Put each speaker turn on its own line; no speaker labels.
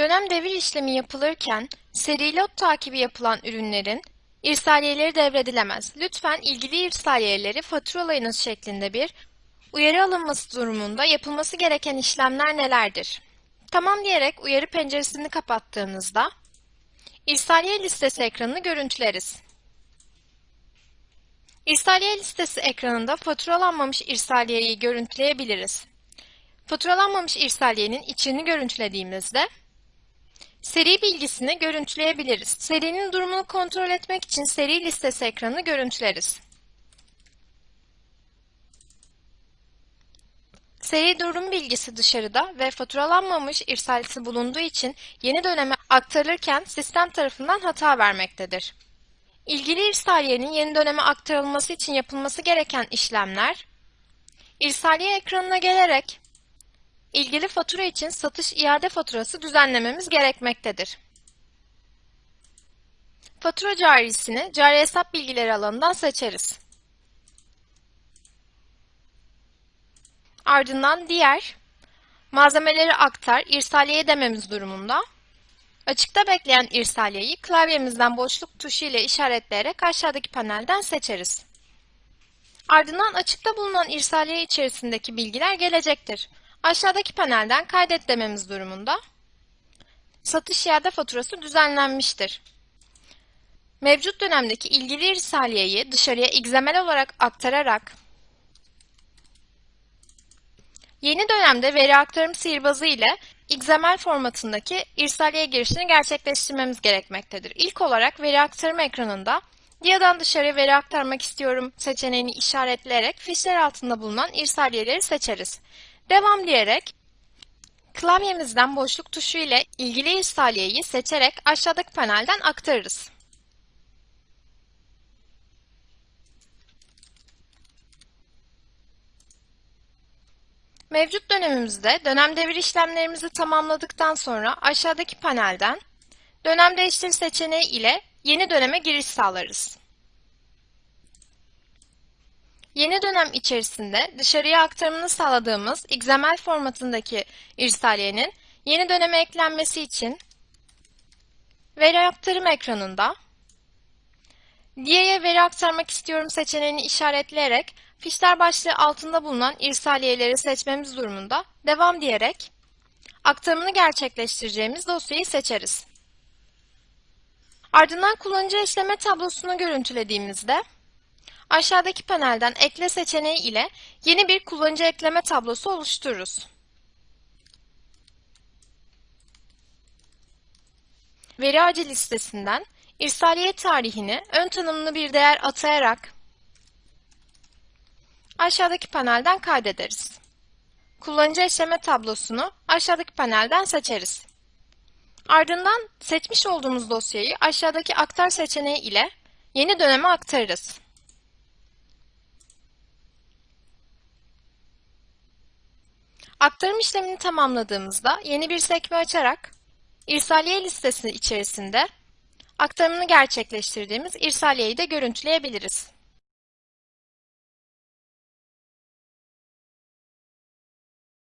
Dönem devir işlemi yapılırken seri lot takibi yapılan ürünlerin irsaliyeleri devredilemez. Lütfen ilgili irsaliyeleri faturalayınız şeklinde bir uyarı alınması durumunda yapılması gereken işlemler nelerdir? Tamam diyerek uyarı penceresini kapattığınızda irsaliye listesi ekranını görüntüleriz. İrsaliye listesi ekranında faturalanmamış irsaliyeyi görüntüleyebiliriz. Faturalanmamış irsaliyenin içini görüntülediğimizde Seri bilgisini görüntüleyebiliriz. Serinin durumunu kontrol etmek için seri listesi ekranını görüntüleriz. Seri durum bilgisi dışarıda ve faturalanmamış irsalisi bulunduğu için yeni döneme aktarılırken sistem tarafından hata vermektedir. İlgili irsaliyenin yeni döneme aktarılması için yapılması gereken işlemler, irsaliye ekranına gelerek ilgili fatura için satış iade faturası düzenlememiz gerekmektedir. Fatura carisini cari hesap bilgileri alanından seçeriz. Ardından diğer malzemeleri aktar, irsaliye dememiz durumunda açıkta bekleyen irsaliyeyi klavyemizden boşluk tuşu ile işaretleyerek aşağıdaki panelden seçeriz. Ardından açıkta bulunan irsaliye içerisindeki bilgiler gelecektir. Aşağıdaki panelden kaydet dememiz durumunda satış iade faturası düzenlenmiştir. Mevcut dönemdeki ilgili irsaliyeyi dışarıya XML olarak aktararak yeni dönemde veri aktarım sihirbazı ile XML formatındaki irsaliye girişini gerçekleştirmemiz gerekmektedir. İlk olarak veri aktarım ekranında DIA'dan dışarıya veri aktarmak istiyorum seçeneğini işaretleyerek fişler altında bulunan irsaliyeleri seçeriz. Devam diyerek klavyemizden boşluk tuşu ile ilgili irsaliyeyi seçerek aşağıdaki panelden aktarırız. Mevcut dönemimizde dönem devir işlemlerimizi tamamladıktan sonra aşağıdaki panelden dönem değiştir seçeneği ile yeni döneme giriş sağlarız. Yeni dönem içerisinde dışarıya aktarımını sağladığımız XML formatındaki irsaliyenin yeni döneme eklenmesi için veri aktarım ekranında Diye'ye veri aktarmak istiyorum seçeneğini işaretleyerek fişler başlığı altında bulunan irsaliyeleri seçmemiz durumunda devam diyerek aktarımını gerçekleştireceğimiz dosyayı seçeriz. Ardından kullanıcı eşleme tablosunu görüntülediğimizde Aşağıdaki panelden ekle seçeneği ile yeni bir kullanıcı ekleme tablosu oluştururuz. Veri ağacı listesinden irsaliye tarihini ön tanımlı bir değer atayarak aşağıdaki panelden kaydederiz. Kullanıcı eşleme tablosunu aşağıdaki panelden seçeriz. Ardından seçmiş olduğumuz dosyayı aşağıdaki aktar seçeneği ile yeni döneme aktarırız. Aktarım işlemini tamamladığımızda yeni bir sekme açarak irsaliye listesi içerisinde aktarımını gerçekleştirdiğimiz irsaliyeyi de görüntüleyebiliriz.